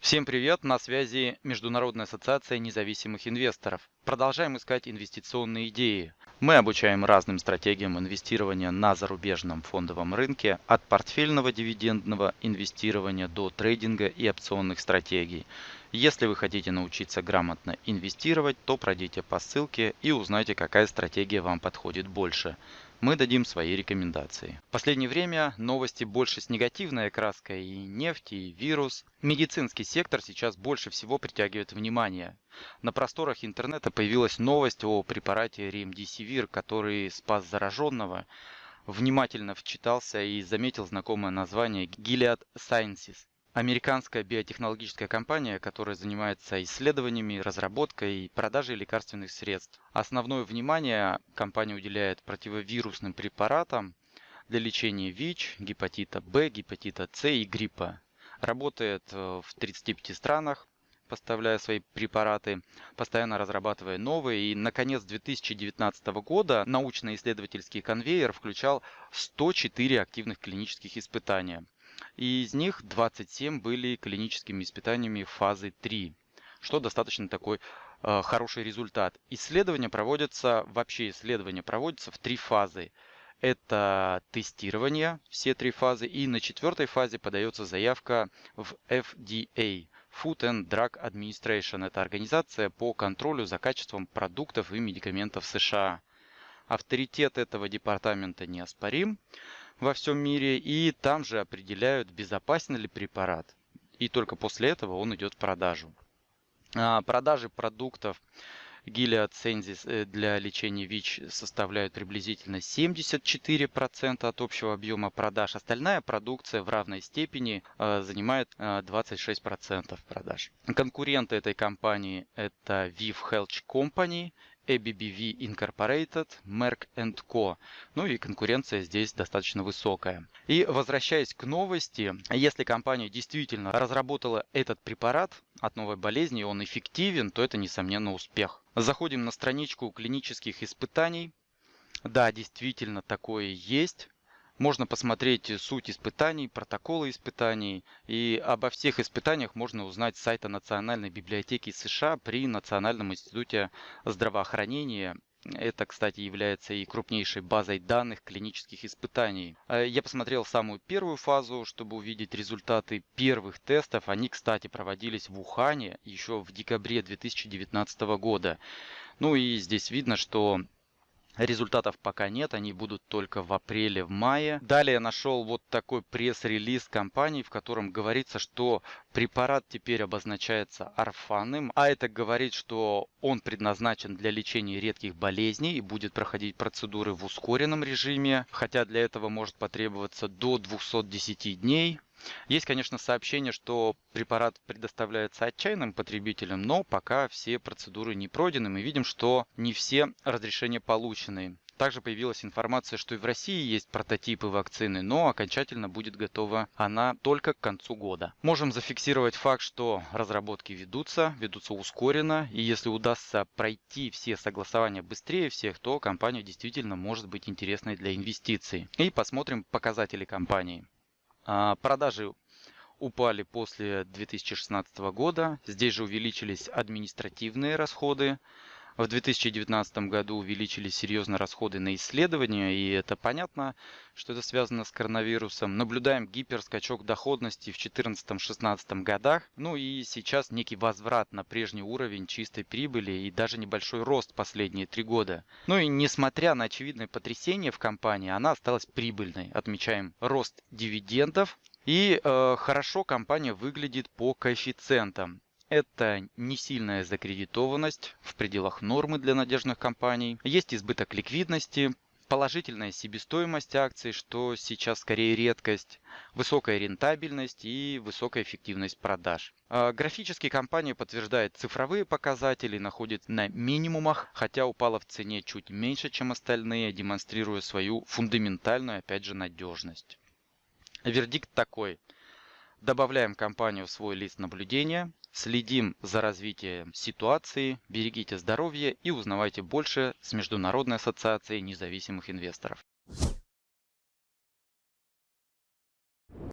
Всем привет! На связи Международная ассоциация независимых инвесторов. Продолжаем искать инвестиционные идеи. Мы обучаем разным стратегиям инвестирования на зарубежном фондовом рынке, от портфельного дивидендного инвестирования до трейдинга и опционных стратегий. Если вы хотите научиться грамотно инвестировать, то пройдите по ссылке и узнайте, какая стратегия вам подходит больше мы дадим свои рекомендации. В последнее время новости больше с негативной окраской и нефть, и вирус. Медицинский сектор сейчас больше всего притягивает внимание. На просторах интернета появилась новость о препарате Ремдисивир, который спас зараженного. Внимательно вчитался и заметил знакомое название Gilead Sciences. Американская биотехнологическая компания, которая занимается исследованиями, разработкой и продажей лекарственных средств. Основное внимание компания уделяет противовирусным препаратам для лечения ВИЧ, гепатита Б, гепатита С и гриппа. Работает э, в 35 странах, поставляя свои препараты, постоянно разрабатывая новые. И, наконец, 2019 года научно-исследовательский конвейер включал 104 активных клинических испытания – и из них 27 были клиническими испытаниями фазы 3, что достаточно такой э, хороший результат. Исследования проводятся, вообще исследования проводятся в три фазы. Это тестирование, все три фазы, и на четвертой фазе подается заявка в FDA, Food and Drug Administration. Это организация по контролю за качеством продуктов и медикаментов США. Авторитет этого департамента неоспорим во всем мире, и там же определяют, безопасен ли препарат. И только после этого он идет в продажу. А, продажи продуктов Gilead Sensis э, для лечения ВИЧ составляют приблизительно 74% от общего объема продаж. Остальная продукция в равной степени э, занимает 26% э, продаж. Конкуренты этой компании это Viv Health Company ABBV Incorporated, Merck Co. Ну и конкуренция здесь достаточно высокая. И возвращаясь к новости, если компания действительно разработала этот препарат от новой болезни, и он эффективен, то это несомненно успех. Заходим на страничку клинических испытаний. Да, действительно такое есть. Можно посмотреть суть испытаний, протоколы испытаний. И обо всех испытаниях можно узнать с сайта Национальной библиотеки США при Национальном институте здравоохранения. Это, кстати, является и крупнейшей базой данных клинических испытаний. Э, я посмотрел самую первую фазу, чтобы увидеть результаты первых тестов. Они, кстати, проводились в Ухане еще в декабре 2019 года. Ну и здесь видно, что Результатов пока нет, они будут только в апреле, в мае. Далее нашел вот такой пресс-релиз компании, в котором говорится, что препарат теперь обозначается орфанным, а это говорит, что он предназначен для лечения редких болезней и будет проходить процедуры в ускоренном режиме, хотя для этого может потребоваться до 210 дней. Есть, конечно, сообщение, что препарат предоставляется отчаянным потребителям, но пока все процедуры не пройдены. Мы видим, что не все разрешения получены. Также появилась информация, что и в России есть прототипы вакцины, но окончательно будет готова она только к концу года. Можем зафиксировать факт, что разработки ведутся, ведутся ускоренно, и если удастся пройти все согласования быстрее всех, то компания действительно может быть интересной для инвестиций. И посмотрим показатели компании. А, продажи упали после 2016 года. Здесь же увеличились административные расходы. В 2019 году увеличились серьезно расходы на исследования, и это понятно, что это связано с коронавирусом. Наблюдаем гиперскачок доходности в 2014-2016 годах, ну и сейчас некий возврат на прежний уровень чистой прибыли и даже небольшой рост последние три года. Ну и несмотря на очевидное потрясение в компании, она осталась прибыльной. Отмечаем рост дивидендов, и э, хорошо компания выглядит по коэффициентам. Это не сильная закредитованность в пределах нормы для надежных компаний. Есть избыток ликвидности, положительная себестоимость акций, что сейчас скорее редкость, высокая рентабельность и высокая эффективность продаж. А графически компания подтверждает цифровые показатели, находится на минимумах, хотя упала в цене чуть меньше, чем остальные, демонстрируя свою фундаментальную, опять же, надежность. Вердикт такой. Добавляем компанию в свой лист наблюдения, Следим за развитием ситуации, берегите здоровье и узнавайте больше с Международной ассоциацией независимых инвесторов.